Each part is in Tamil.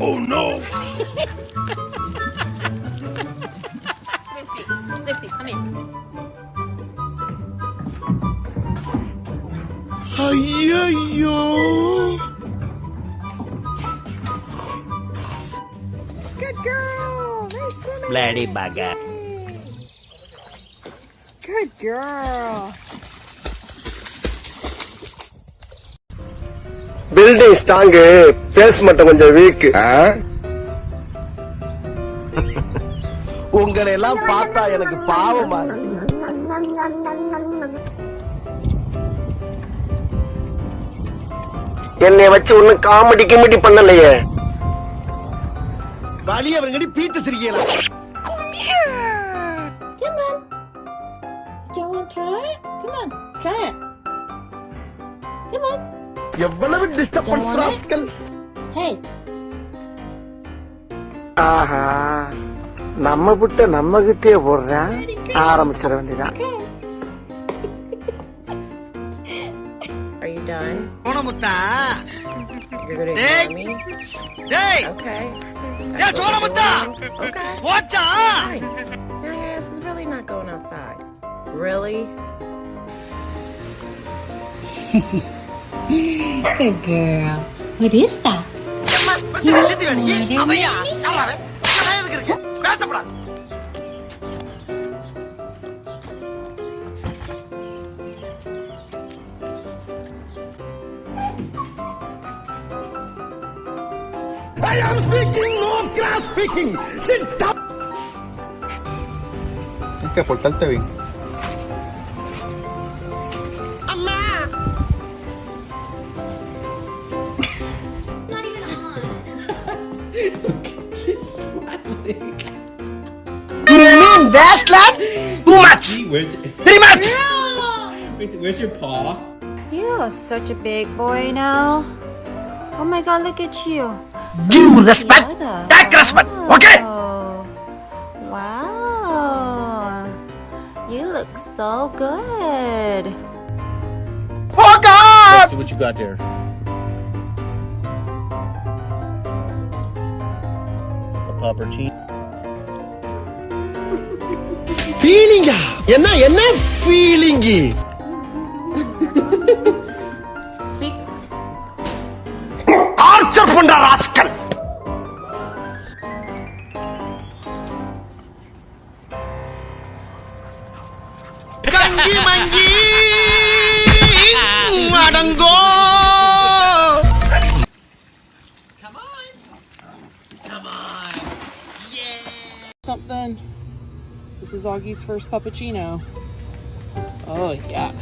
Oh, lifty, Lifty, come here. ஐயோ Good girl. Nice swimming. Bloody bugger. Good girl. Building strong base மட்டும் கொஞ்சம் வீக் உங்களை எல்லாம் பார்த்தா எனக்கு பாவமா. என்னைய வச்சு ஒண்ணும் காமெடி கிமெடி பண்ணலையே வழி அவங்கடி பீத்து சிரிக்கலாம் Come on. Try it? Come on, try it. Come on. எவ்வளவு டிஸ்டர்பன்ஸ் ராஸ்கல். ஆஹா நம்ம புட்ட நம்ம கிட்டே போடுறேன் ஆரம்பிச்சிட வேண்டியதான் Are you done? சோனமுத்தா You're gonna Hey! ignore me? டேய் Okay. டேய் சோனமுத்தா Okay. போச்சா Fine. Your ass is really not going outside. Really? Good girl. What is that? I am speaking, no grass speaking. Sit down. Tienes que portarte bien. You mean that, lad? Too much. Where's Very much. where's, where's your paw? You are such a big boy now. Oh my god, look at you. Give respect. You're Take respect. Okay. Wow. You look so good. Oh God. Let's see what you got there. A puppercine. ஃபீலிங்கா என்ன என்ன ஃபீலிங்கு Speak. ஆர்ச்சர் பண்ற rascal is Augie's first puppuccino. Oh, yeah.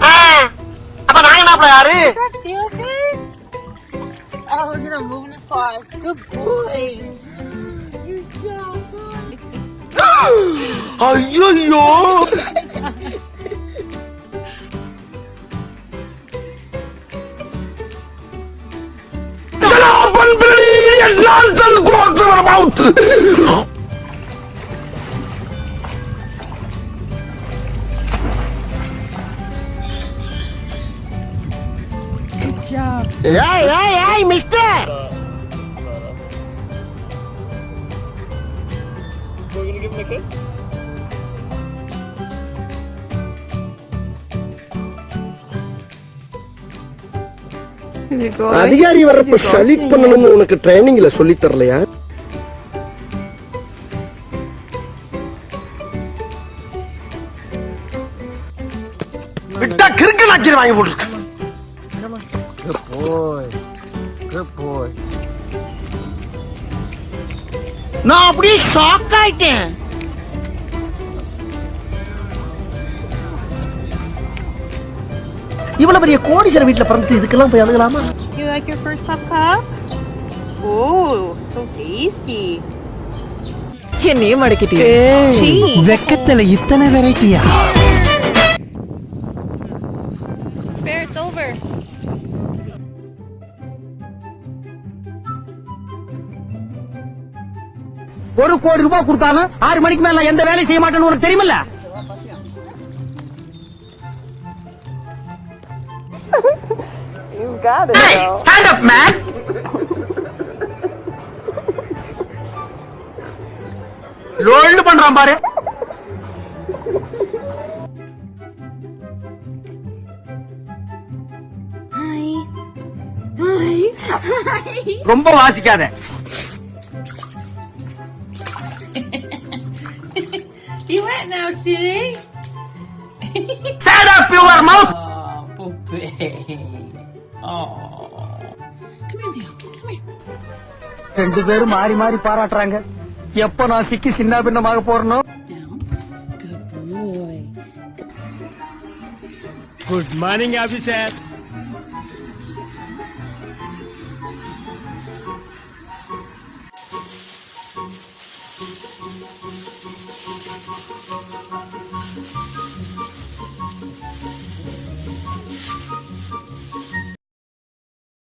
Ah! What's up. Oh, gonna move in this. Good boy. Good. Shut up, unbelievable! and nonsense go out of our mouth. Good job. Hey, hey, hey, mister! You're gonna give him a kiss? அதிகாரி வரப்ப சலிட் பண்ணணும்னு உனக்கு ட்ரைனிங்ல சொல்லி தரலையா? விட்டா கிறுக்கு நாச்சிரி வாங்கி போட்டுருக்கு. நான் அப்படியே ஷாக் ஆயிட்டேன். இவ்வளவு பெரிய கோடீஸ்வர வீட்டுல பிறந்து இதுக்கெல்லாம் போய் அழுகலாமா You like your first pup cup? Oh, so tasty. என்னையே மடக்கிட்டியே சீ. வெக்கத்துல இத்தனை வெரைட்டியா Bear, it's over. ஒரு கோடி ரூபாய் கொடுத்தாலும் ஆறு மணிக்கு மேல எந்த வேலையும் செய்ய மாட்டேன்னு உனக்கு தெரியுமில்ல You got it, though. Stand up man லோல்டு பண்றான் பாரு ரொம்ப வாசிக்காத You wet now, silly? Stand up your mouth ரெண்டு பேரும் மாறி மாறி பாராட்டுறாங்க. எப்ப நான் சிக்கி சின்ன பின்னமாக boy. Good morning officer